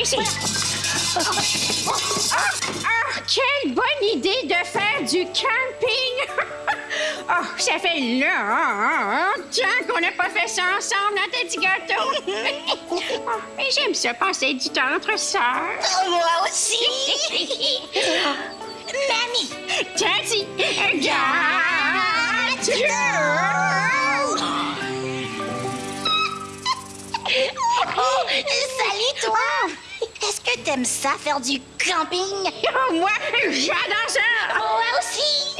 ici. Ah, quelle bonne idée de faire du camping! Oh, ça fait longtemps qu'on n'a pas fait ça ensemble dans tes petits gâteaux? Oh, j'aime ça passer du temps entre sœurs. Oh, moi aussi! Mamie! Daddy, gâteau! Oh, salut toi! Est-ce que t'aimes ça, faire du camping? Oh, moi, j'adore ça! Moi aussi!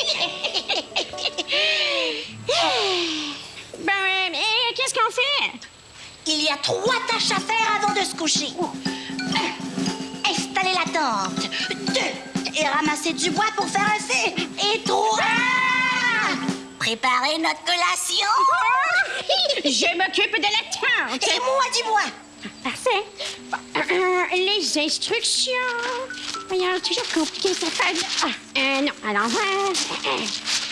Ben, euh, qu'est-ce qu'on fait? Il y a trois tâches à faire avant de se coucher. Un, installer la tente. Deux, et ramasser du bois pour faire un feu. Et trois, préparer notre collation. Je m'occupe de la tente. Et moi du bois. Parfait. Les instructions. Voyons, toujours compliqué cette femme. Ah, euh, non, à l'envers.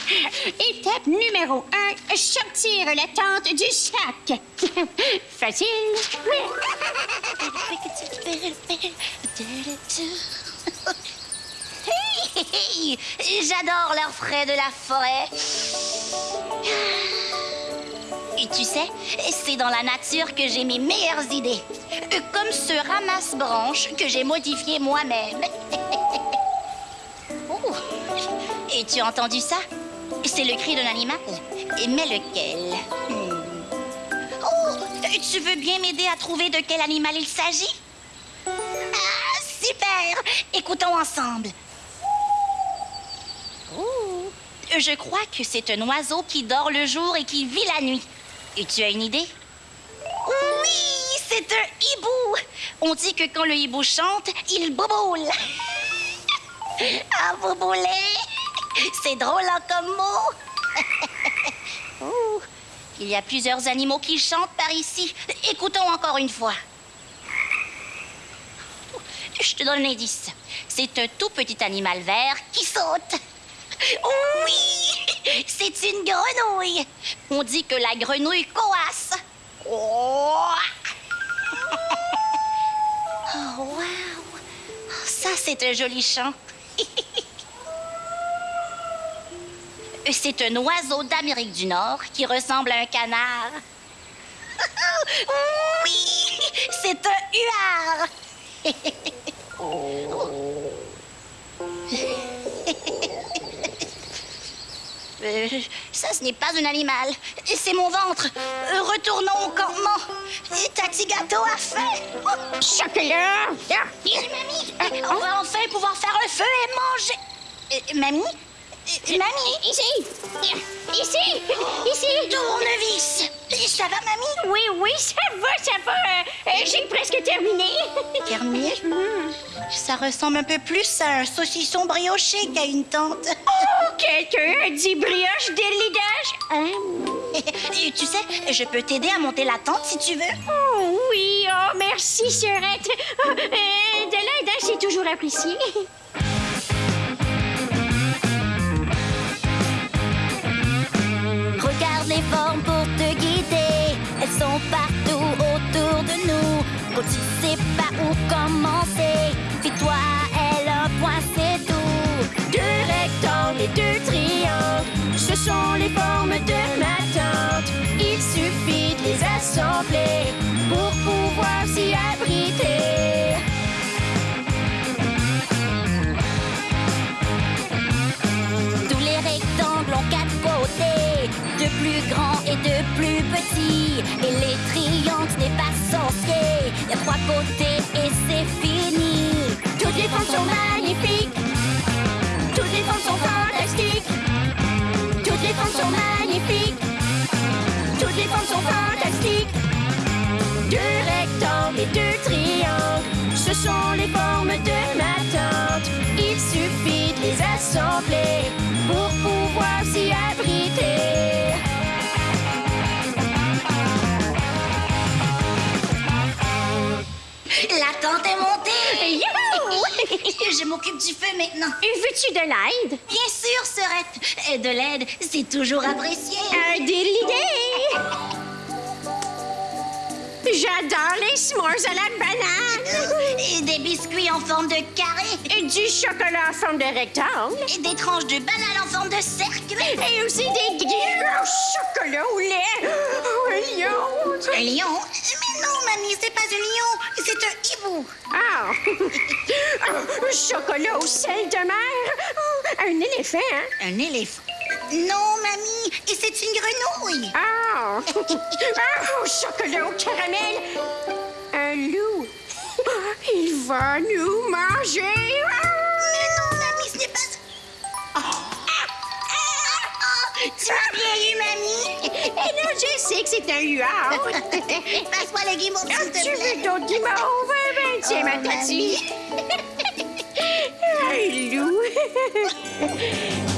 Étape numéro un, sortir la tente du sac. Facile. Hey, J'adore l'air frais de la forêt. Et tu sais, c'est dans la nature que j'ai mes meilleures idées. Euh, Comme ce ramasse-branche que j'ai modifié moi-même. Oh. Et tu as entendu ça? C'est le cri d'un animal. Mais lequel? Hmm. Oh, tu veux bien m'aider à trouver de quel animal il s'agit? Ah, super! Écoutons ensemble. Oh, je crois que c'est un oiseau qui dort le jour et qui vit la nuit. Et tu as une idée? Oui, c'est un hibou. On dit que quand le hibou chante, il boboule. ah, bobouler. C'est drôle hein, comme mot. Il y a plusieurs animaux qui chantent par ici. Écoutons encore une fois. Je te donne un indice. C'est un tout petit animal vert qui saute. Oui, c'est une grenouille. On dit que la grenouille coasse. Oh, oh wow. Ça, c'est un joli chant. C'est un oiseau d'Amérique du Nord qui ressemble à un canard. Oui, c'est un huard. Euh, ça, ce n'est pas un animal. C'est mon ventre. Euh, Retournons au campement. Ta petit gâteau a faim. Oh, Chocolat. mamie, on va enfin pouvoir faire un feu et manger. Euh, mamie? Euh, mamie? Ici. Ici. Ici. Tournevis. Ça va, mamie? Oui, oui, ça va, ça va. Euh, euh, J'ai presque terminé. Terminé? Ça ressemble un peu plus à un saucisson brioché qu'à une tente. Oh, quelqu'un a dit brioche d'élidage? Hein? Et tu sais, je peux t'aider à monter la tente si tu veux. Oh oui, oh merci, sœurette. Oh, euh, de l'aide, hein, c'est toujours apprécié. Regarde les formes pour te guider. Elles sont partout autour de nous. Quand tu sais pas où commencer, fie-toi à elle, un point et deux triangles, ce sont les formes de ma tente. Il suffit de les assembler pour pouvoir s'y abriter. Tous les rectangles ont quatre côtés, de plus grands et de plus petits. Et les triangles, n'est pas sorcier. Il y a trois côtés sont fantastiques. Deux rectangles et deux triangles, ce sont les formes de ma tente. Il suffit de les assembler pour pouvoir s'y abriter. La tente est montée. Je m'occupe du feu maintenant. Veux-tu de l'aide? Bien sûr, Serette. Et de l'aide, c'est toujours apprécié. Un de l'idée! J'adore les s'mores à la banane. Et des biscuits en forme de carré. Et du chocolat en forme de rectangle. Et des tranches de banane en forme de cercle. Et aussi des gros chocolats au lait. Oh, un lion. Un lion? Mais non, mamie, c'est pas un lion. C'est un hibou. Ah! Un chocolat au sel de mer. Un éléphant. Un éléphant? Non, mamie. Et c'est une grenouille. Ah! Ah, chocolat au caramel. Un loup. Il va nous manger. Ah! Mais non, mamie, ce n'est pas... Oh. Ah, ah, tu m'as bien eu, mamie. Et là, je sais que c'est un luard. Passe-moi le guimauve, Ah, s'il te tu plaît. veux d'autres guimauves? Ben, tiens, Oh, ma tatouille. Un loup.